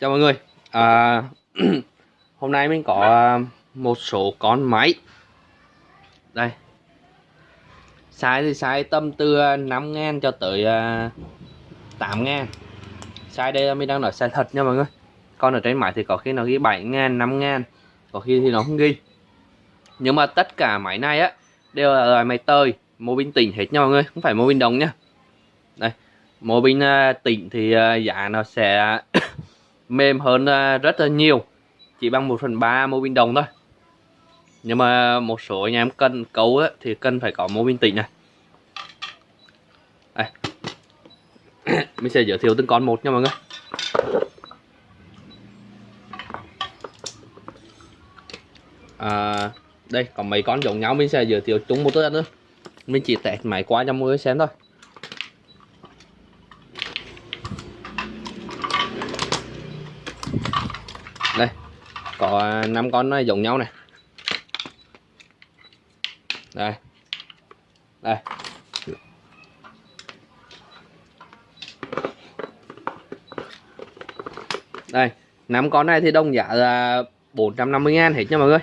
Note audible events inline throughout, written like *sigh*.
chào mọi người. À, *clears throat* hôm nay mình có à, một số con máy. Đây. Size thì size tầm từ à, 5 ngàn cho tới à, 8 ngàn. Size đây là mình đang nói size thật nha mọi người. Con ở trên máy thì có khi nó ghi 7 ngàn 5 ngàn. Có khi thì nó không ghi. Nhưng mà tất cả máy này á đều là loại máy tơi mô pin tỉnh hết nha mọi người. Không phải mô pin đồng nha. Đây. Mô pin tỉnh thì giá nó sẽ mềm hơn à, rất là nhiều. Chỉ bằng 1 phần ba mô bin đồng thôi. Nhưng mà một số anh em cân cấu ấy, thì cần phải có mô bin tỉnh này. Đây. *coughs* mình sẽ giới thiệu từng con một nha mọi người. À, đây có mấy con giống nhau mình sẽ giới thiệu chung một lần nữa mình chỉ tẹt máy qua cho mọi người xem thôi đây có năm con nó giống nhau này. Đây. Đây. Đây, năm con này thì đồng giá là 450 ngàn hết nha mọi người.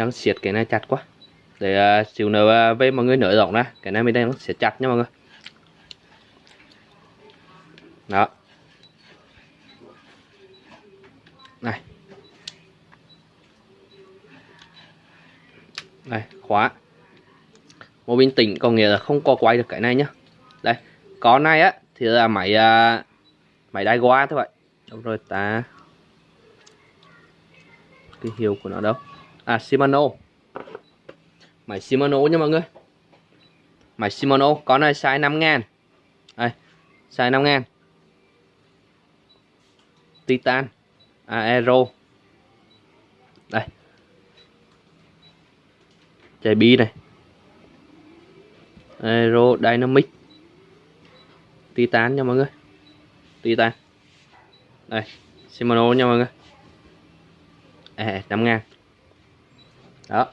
Đang siết cái này chặt quá. Để uh, xíu nữa à, uh, với mọi người nới rộng ra. Cái này mình đang siết chặt nha mọi người. Đó. Này. Đây khóa. Một bình tĩnh có nghĩa là không có quay được cái này nhá. Đây có này á thì là máy uh, máy đai qua thôi vậy. Đúng rồi ta. Cái hiệu của nó đâu? À Shimano. Máy Shimano nha mọi người. Máy Shimano con này size 5 ngàn. Đây size 5 ngàn. Titan. À, Aero. Đây. Chạy bi này. Aero Dynamic. Titan nha mọi người. Titan. Đây Shimano nha mọi người. À, 5 ngàn đó.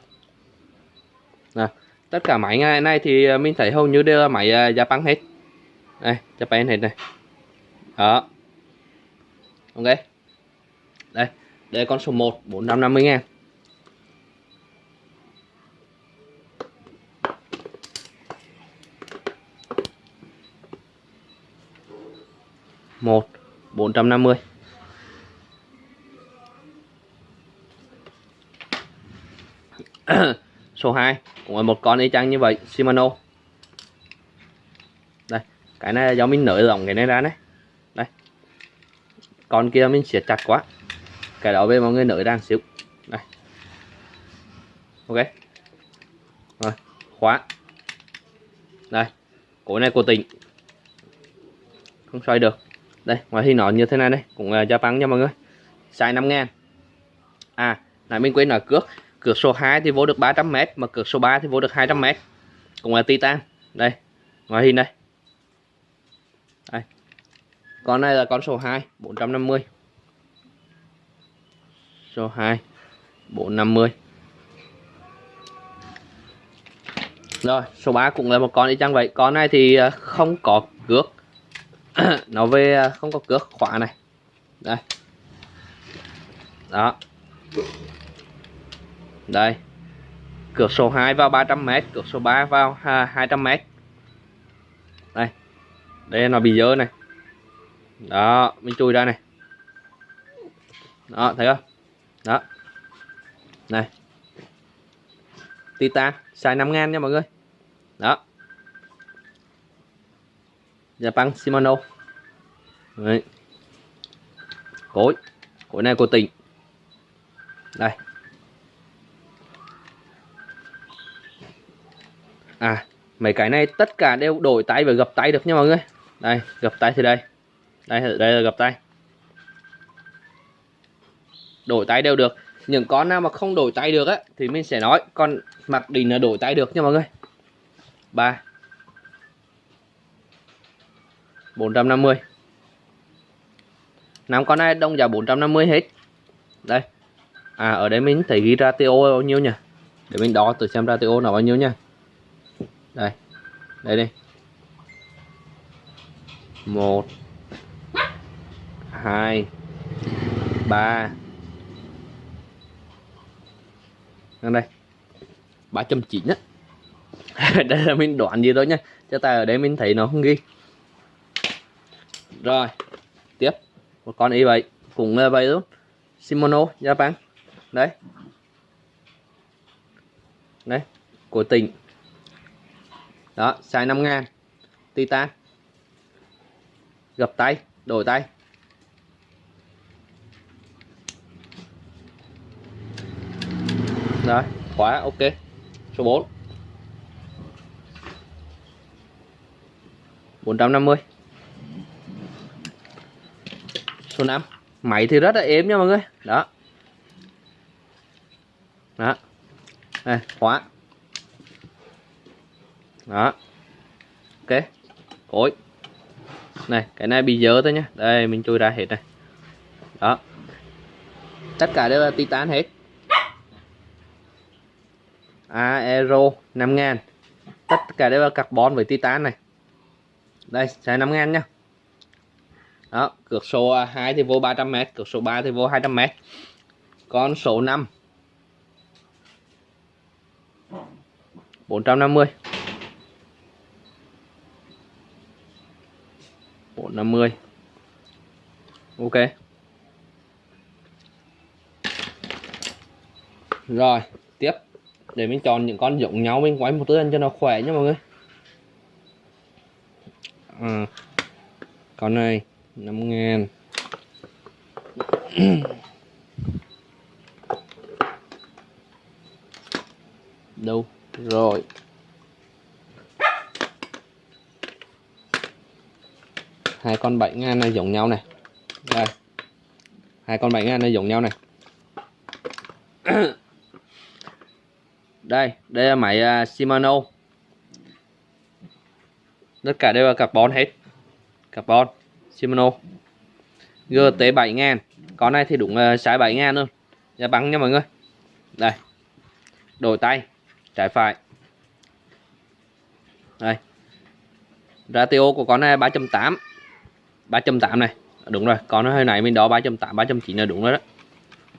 À, tất cả máy ngày nay thì à, mình thấy hầu như đều là máy à, Japan hết. Đây Japan hết này. Đó. Ok. Đây đây con số 1 450 ngàn. Một bốn trăm năm mươi. *clears throat* số 2 cũng là một con y chang như vậy, Shimano. Đây, cái này do mình nới rộng cái này ra đấy đây. Con kia mình siết chặt quá. Cái đó về mọi người nới ra xíu. Đây. Ok. Rồi, khóa. Đây cổ này của tỉnh. Không xoay được. Đây, ngoài thì nó như thế này đây cũng là Japan nha mọi người. Size 5 ngàn. À này mình quên là cước cược số 2 thì vô được 300m mà cược số 3 thì vô được 200m cũng là titan. Đây ngoài hình đây. Đây. Con này là con số 2 450 số 2 450 rồi, số 3 cũng là một con y chang vậy. Con này thì à, không có cước. *clears throat* Nó về à, không có cước khóa này. Đây. Đó đây. Cược số 2 vào 300m cược số 3 vào 200m đây. Đây nó bị dơ này. Đó, mình chui ra này. Đó, thấy không? Đó. Này. Titan, xài 5 ngàn nha mọi người. Đó. Japan Shimano. Đấy. cối. Cối này của tỉnh. Đây. À mấy cái này tất cả đều đổi tay và gập tay được nha mọi người. Đây, gập tay thì đây. Đây đây là gập tay. Đổi tay đều được. Những con nào mà không đổi tay được á, thì mình sẽ nói con mặc định là đổi tay được nha mọi người. Ba. Bốn trăm năm mươi. Năm con này đông giá 450 hết. Đây. À ở đây mình thấy ghi ra TO bao nhiêu nhỉ? Để mình đo từ xem ra TO nó bao nhiêu nha đây. Đây đi. Một. Hai. Ba. Đây. Ba trăm chín á đây là mình đoạn gì thôi nha cho ta ở đây mình thấy nó không ghi. Rồi. Tiếp. Một con y vậy cũng là vậy luôn Shimano Japan. Đấy đấy của tỉnh đó, xài 5 ngàn. Titan. Gập tay, đổi tay. Đó khóa, ok. Số 4 450 số 5 máy thì rất là êm nha mọi người. Đó. Đó. Đây, khóa đó. Ok. Cối này, cái này bị dơ thôi nhá. Đây, mình chui ra hết này. Đó. Tất cả đều là titan hết. Aero 5000 tất cả đều là carbon với titan này. Đây xài 5 ngàn nhá. Đó, cược số 2 thì vô 300m cược số 3 thì vô 200m con số 5 450 450 ok. Rồi tiếp. Để mình chọn những con giống nhau mình quay một lần cho nó khỏe nha mọi người. À, con này 5 ngàn. Đâu? Rồi. Hai con 7 ngàn này giống nhau này. Đây. Hai con 7 ngàn này giống nhau này. *coughs* Đây đây là máy à, Shimano. Tất cả đều là carbon hết. Carbon Shimano. GT 7000 con này thì đúng uh, size 7000 luôn giá bắn nha mọi người. Đây. Đổi tay. Trái phải. Đây. Ratio của con này 3.8 3.8 này. Đúng rồi còn nó hơi này mình đó 3.8 3.9 là đúng rồi đó.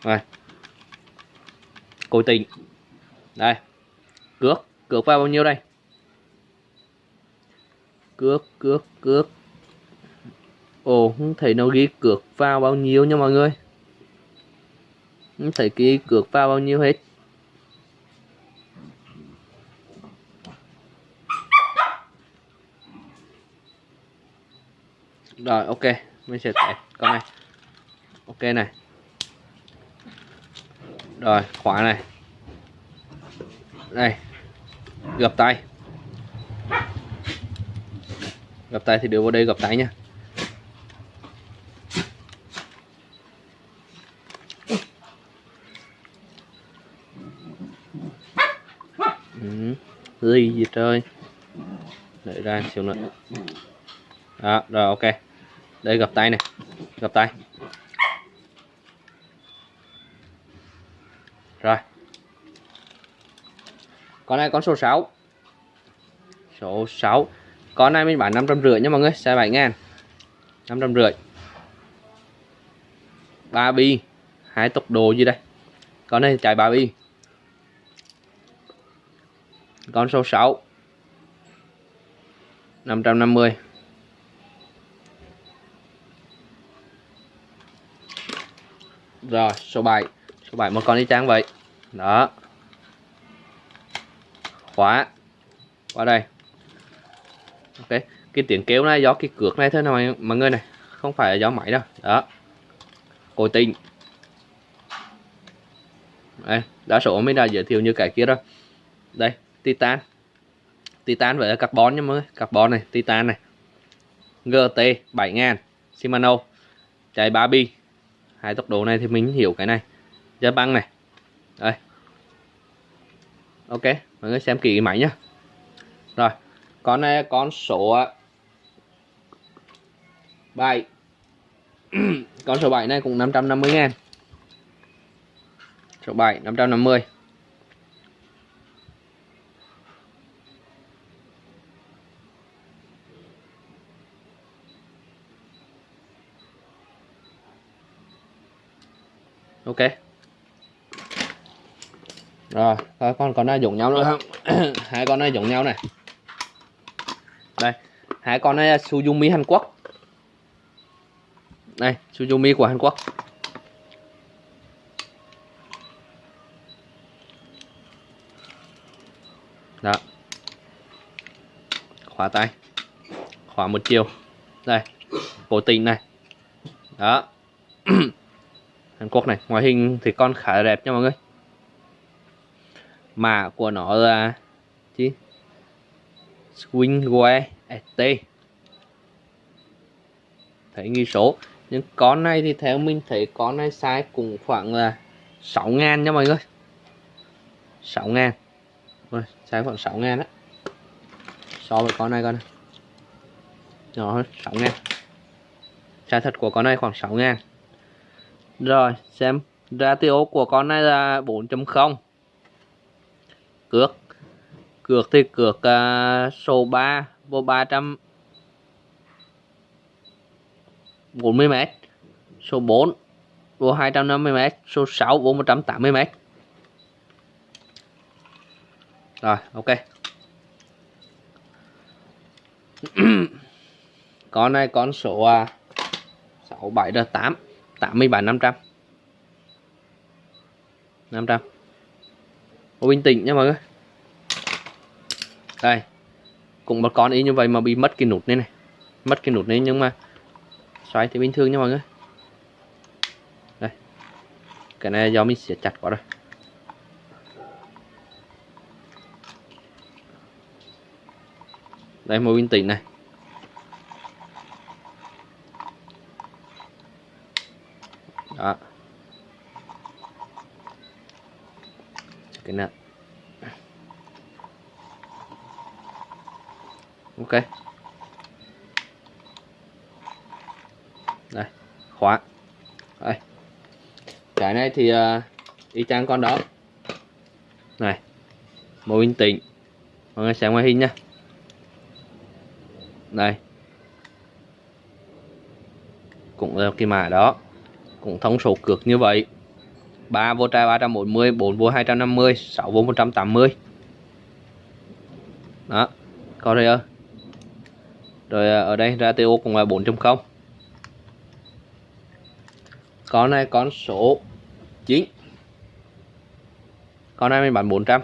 Rồi. Cố tình. Đây. Cước cước vào bao nhiêu đây? Cước cước cước. Ồ, không thấy nó ghi cược vào bao nhiêu nha mọi người. Không thấy ghi cược vào bao nhiêu hết. Rồi ok. Mình sẽ test con này. Ok này. Rồi khóa này. Đây gập tay. Gập tay thì đưa vào đây gập tay nha ừ, gì gì trời? Đợi ra xíu nữa đó, rồi, ok. Đây gập tay này gập tay. Rồi. Con này con số 6 số 6 con này mình bán 550 nha mọi người xe 7 ngàn. 550 ba bi, hai tốc độ gì đây? Con này chạy ba bi. Con số 6 550 rồi, số 7 số 7 một con đi trang vậy. Đó. Khóa. Qua đây. Ok, cái tiếng kéo này do cái cược này thôi nào mọi người này. Không phải là do máy đâu. Đó. Cố tình. Đây, đa số mình đã giới thiệu như cái kia rồi. Đây, titan. Titan với carbon nha mọi người. Carbon này, titan này. Gt 7000 shimano. Chạy 3 bi hai tốc độ này thì mình hiểu cái này. Giá băng này. Đây. Ok, mọi người xem kỹ máy nhá. Rồi, con này con số à, 7 *clears throat* con số 7 này cũng 550 ngàn. Số 7 550 ok. Rồi coi con con này giống nhau nữa không? *coughs* Hai con này giống nhau này. Đây, hai con này Suzumi Hàn Quốc. Đây, Suzumi của Hàn Quốc. Đó. Khóa tay. Khóa một chiều. Đây cổ tình này. Đó. *coughs* Hàn Quốc này. Ngoại hình thì con khá là đẹp nha mọi người. Mã của nó là chứ Swingware ST thấy ghi số. Nhưng con này thì theo mình thấy con này size cũng khoảng là 6 ngàn nha mọi người. 6 ngàn. Rồi size khoảng 6 ngàn á. So với con này con này. Nhỏ hơn 6 ngàn. Size thật của con này khoảng 6 ngàn rồi xem. Ratio của con này là 4.0 cược. Cược thì cược uh, số 3 vô 300 40 m số 4 vô 250 m số 6 vô 180 m rồi ok. *clears throat* Con này con số uh, 67 rồi 8 87 500 500 Ô bình tĩnh nha mọi người. Đây, Cũng một con y như vậy mà bị mất cái nút này này. Mất cái nút này nhưng mà Xoay thì bình thường nha mọi người. Đây, Cái này do mình siết chặt quá rồi. Đây, một bình tĩnh này. Đó. Cái này ok. Đây khóa. Đây. Cái này thì uh, y chang con đó. Này màu in tĩnh. Mọi người xem ngoài hình nha đây. Cũng là cái mã đó cũng thông số cược như vậy. 3 vô trai 340 4 vô 250 6 vô 180 đó có đây ơi. Rồi à, ở đây ratio cũng là 4.0 con này con số 9 con này mình bán 400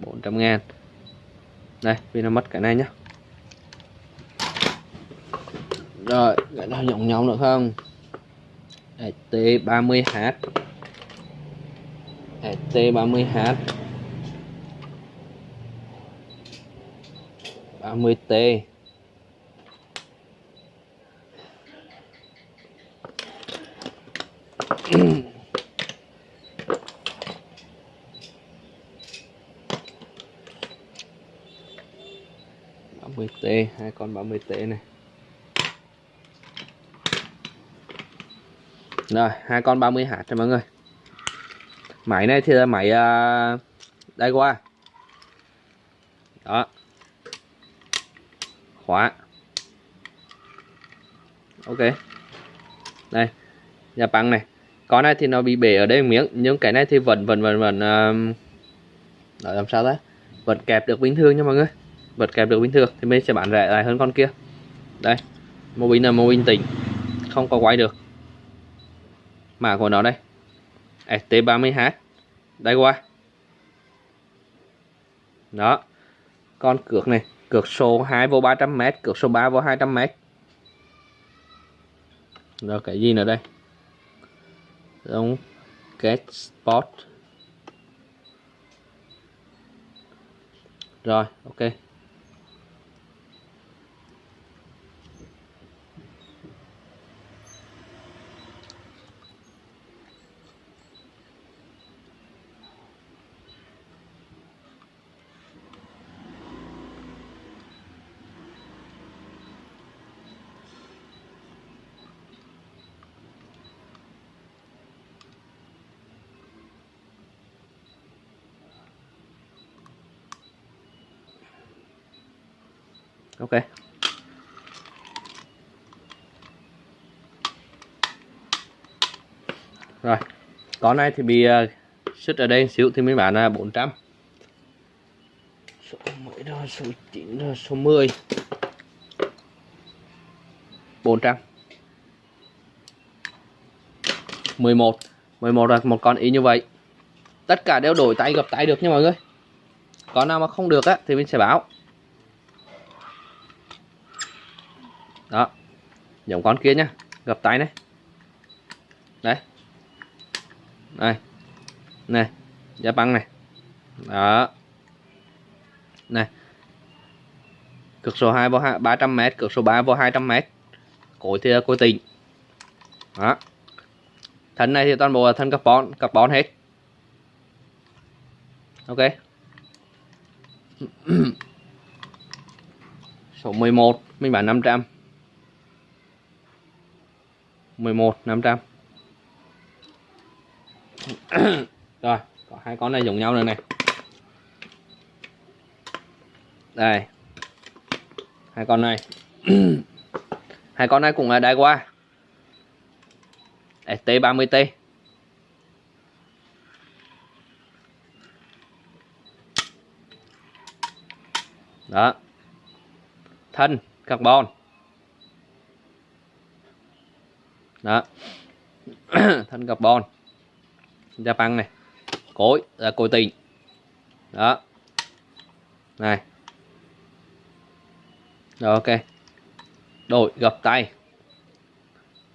400 ngàn. Đây vì nó mất cái này nhá rồi cái nào giống nhau được không? ST30H ST30H 30T ba mươi T. Hai con 30 T này. Rồi hai con 30 hạt cho mọi người. Máy này thì là máy uh, à, đây qua đó. Khóa. Ok. Đây nhà băng này. Con này thì nó bị bể ở đây miếng nhưng cái này thì vẫn vẫn vẫn vẫn à, uh, đó làm sao đấy vẫn kẹp được bình thường nha mọi người. Vẫn kẹp được bình thường thì mình sẽ bán rẻ lại hơn con kia. Đây mô bình là mô bình tỉnh. Không có quay được mã của nó đây. ST30H đây qua. Đó. Con cược này, cược số 2 vô 300m cược số 3 vô 200m rồi, cái gì nữa đây? Giống get spot. Rồi, ok. Ok. Rồi con này thì bị ờ, uh, sứt ở đây xíu thì mới bán là 400 số mấy đó số 9 đó số 10 400 11 11 là một con ý như vậy. Tất cả đều đổi tay gặp tay được nha mọi người. Con nào mà không được á thì mình sẽ báo. Đó. Giống con kia nhá. Gập tay này. Đấy. Đây. Này. Giá băng này. Đó. Này. Cực số 2 vô 300 m cực số 3 vô 200 m cối thì cối tịnh đó. Thân này thì toàn bộ là thân carbon carbon hết. Ok. *clears throat* Số 11 mình bán 500 11 500 *coughs* rồi, có hai con này giống nhau rồi này. Đây. Hai con này. *coughs* Hai con này cũng là đai qua ST30T đó. Thân, carbon. Đó. *clears throat* Thanh carbon. Da băng này. Cối là cối tình đó. Này. Rồi ok. Đổi gập tay.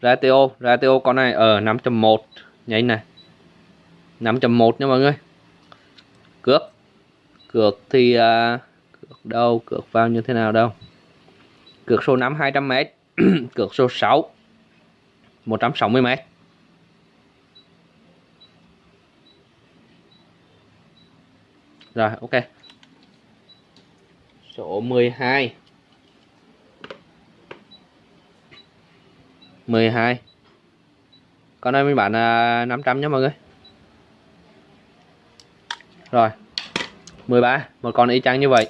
Ratio ratio con này ở 5.1 nhanh này. 5.1 nha mọi người. Cược. Cược thì uh, cược đâu cược vào như thế nào đâu. Cược số 5 200m *clears throat* cược số 6 160m Rồi, ok. Số 12 12 Con này mình bán là 500 nha mọi người. Rồi 13 Một con y chang như vậy.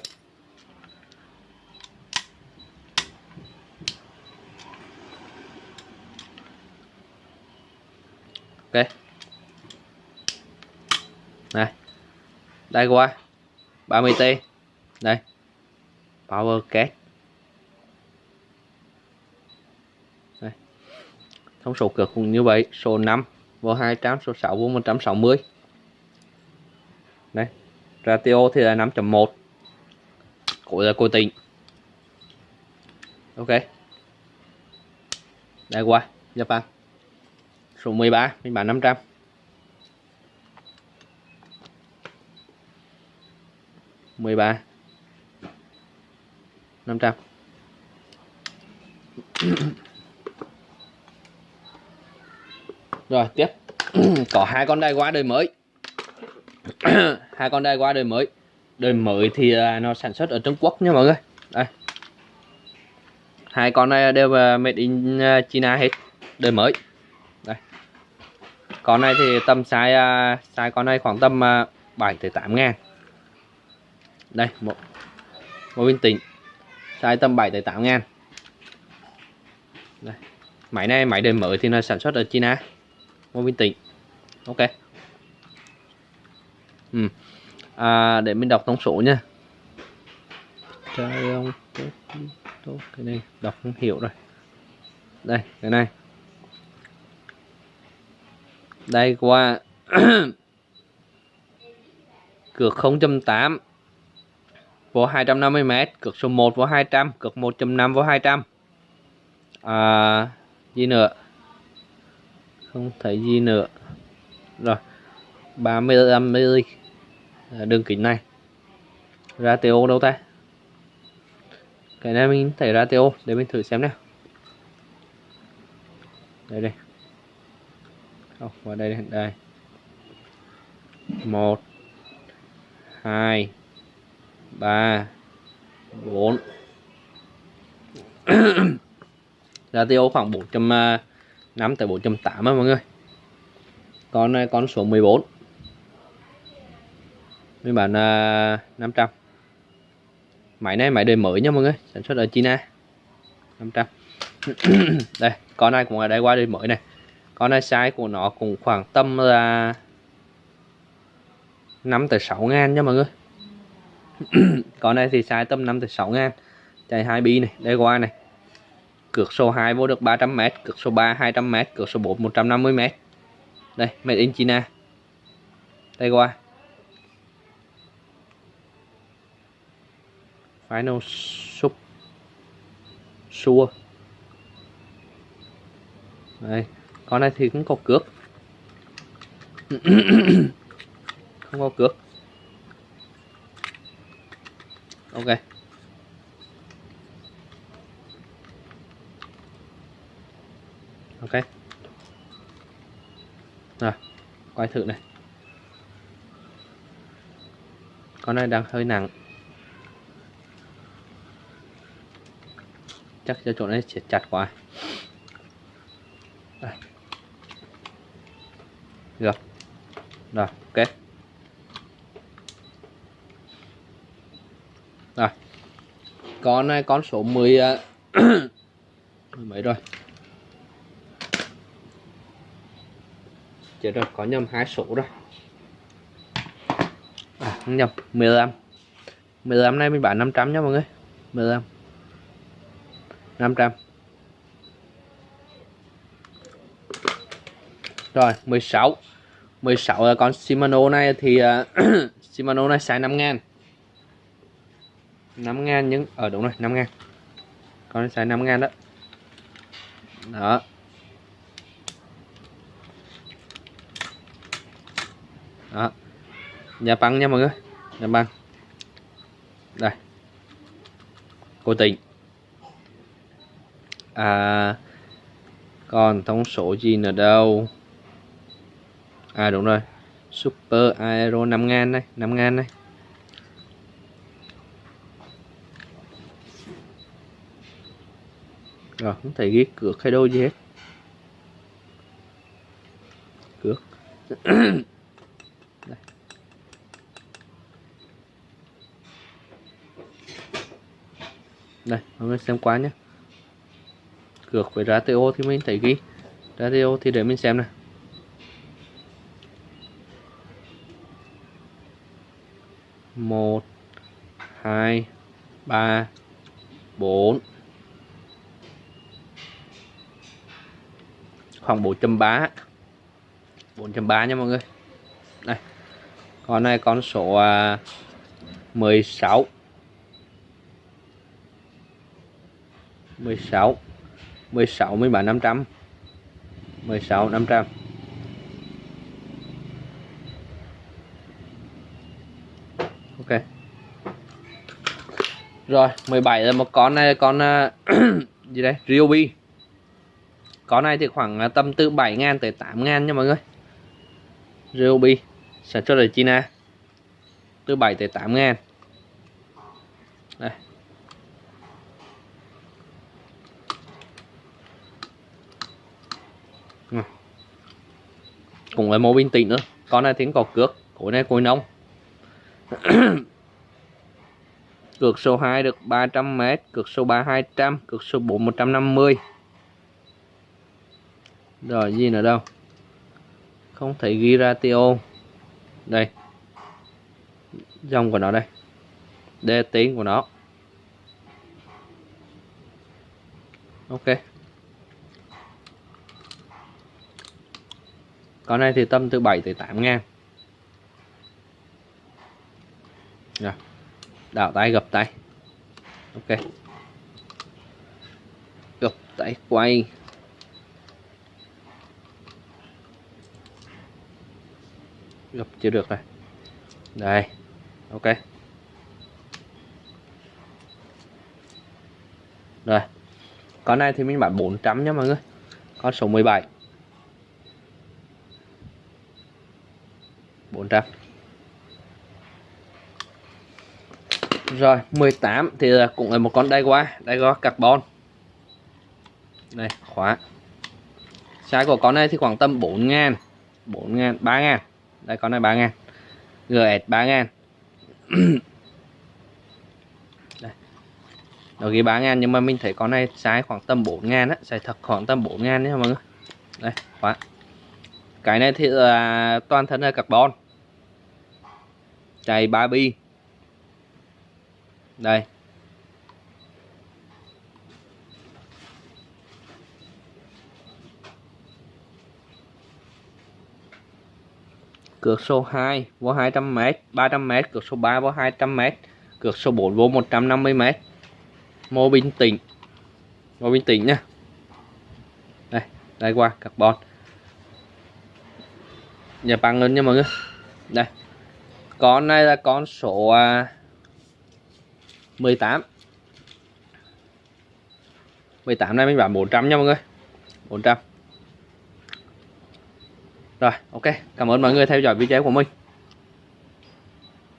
Này. Đây qua. 30T Đây. Power Cat. Đây. Thông số cực cũng như vậy. Số 5 vô 200 Số 6 vô 160 Đây. Ratio thì là 5.1 cuối là cố tình Ok. Đây qua. Japan Số 13 mình bán 500 13 500 Rồi, tiếp. *clears throat* Có hai con đai qua đời mới. *clears throat* Hai con đai qua đời mới. Đời mới thì à, nó sản xuất ở Trung Quốc nha mọi người. Đây. Hai con này đều à, made in à, China hết. Đời mới. Đây. Con này thì tầm size size con này khoảng tầm 7 8 ngàn đây một một viên tịnh. Size tầm 7 tới 8 ngàn. Đây. máy này máy đời mới thì nó sản xuất ở China. Một viên tịnh. Ok. Ừ. à, để mình đọc thông số nha. Trời ông cái này đọc không hiểu rồi. Đây cái này. Đây qua *coughs* cược 0.8 vô 250m cực số 1 vô 200 cực 1.5 vô 200 à, gì nữa? Không thấy gì nữa. Rồi 35 mm đường kính này. Ratio đâu ta? Cái này mình thấy ratio để mình thử xem nào. Đây đây. Không vào đây đây, đây. một hai 3 4 ratio khoảng 405 à, tới 408 á mọi người. Con à, con số 14 mình bán à, uh, 500 máy này máy đời mới nha mọi người sản xuất ở China. 500 *clears throat* đây con này cũng là đây qua đời mới này. Con này size của nó cũng khoảng tầm là 5 tới 6 ngàn nha mọi người. *coughs* con này thì size tầm 5 tới 6 ngàn. Chạy 2 bi này, đây qua này. Cược số 2 vô được 300m cược số 3 200m cược số 4 150m đây, made in China. Đây qua. Final sub sure đây, con này thì cũng có cước *coughs* không có cước ok. Ok. Rồi, quay thử này. Con này đang hơi nặng. Chắc cho chỗ này sẽ chặt quá. Đây. được. Rồi, ok. Rồi. Con này con số 10 à, *clears throat* mấy rồi? Chết rồi có nhầm hai số rồi. À, không nhầm 15 15 này mình bán 500 nha mọi người. 15 500 rồi 16 16 là con Shimano này thì uh, *clears throat* Shimano này xài 5 ngàn. 5 ngàn nhưng ở đúng rồi 5 ngàn. Con này xài 5 ngàn đó. Đó. Đó. Nhà băng nha mọi người, nhà băng. Đây. Cô tình. À còn thông số gì nữa đâu? À đúng rồi. Super aero 5 ngàn đây 5 ngàn đây rồi, không thể ghi cược hay đâu gì hết. Cược. Đây. đây, mọi người xem qua nhé. Cược với ratio thì mình thấy ghi. Ratio thì để mình xem này một, hai, ba, bốn. Khoảng 4.3 4.3 nha mọi người. Đây. Con này con số à, 16 16 16 mới bán 500 16 500 Ok. Rồi 17 là một con này con uh, *clears throat* gì đây? Ryobi có này thì khoảng à, tầm từ 7 ngàn tới 8 ngàn nha mọi người. Ryobi sản xuất ở China. Từ 7 tới 8 ngàn. Đây. Ừ. Cũng là màu bình tĩnh nữa. Con này thì có cước cối này cối nông. *coughs* Cược số 2 được 300m cược số 3 200 cược số 4 150 rồi, gì nữa đâu? Không thể ghi ra ratio đây. Dòng của nó đây. Đê tiếng của nó. Ok. Con này thì tâm từ 7 tới 8 ngàn. Rồi. Đảo tay, gập tay. Ok. Gập tay, quay. Gập chưa được này đây, ok. Rồi, con này thì mình bán 400 nha mọi người. Con số 17 400 rồi 18 thì cũng là một con đai qua đai qua carbon. Đây, khóa. Size của con này thì khoảng tầm 4 ngàn 4 ngàn 3 ngàn đây, con này 3 ngàn GS 3 ngàn nó ghi 3 ngàn nhưng mà mình thấy con này size khoảng tầm 4 ngàn á, size thật khoảng tầm 4 ngàn nhé mọi người. Đây, khóa. Cái này thì là toàn thân là carbon. Chạy 3 bi. Đây. Cược số 2 vô 200m 300m cược số 3 vô 200m cược số 4 vô 150m mô bình tĩnh. Mô bình tĩnh nha. Đây đây qua, carbon. Nhà bằng lên nha mọi người. Đây. Con này là con số à, 18 18 này mình bán 400 nha mọi người. 400 rồi ok. Cảm ơn mọi người theo dõi video của mình.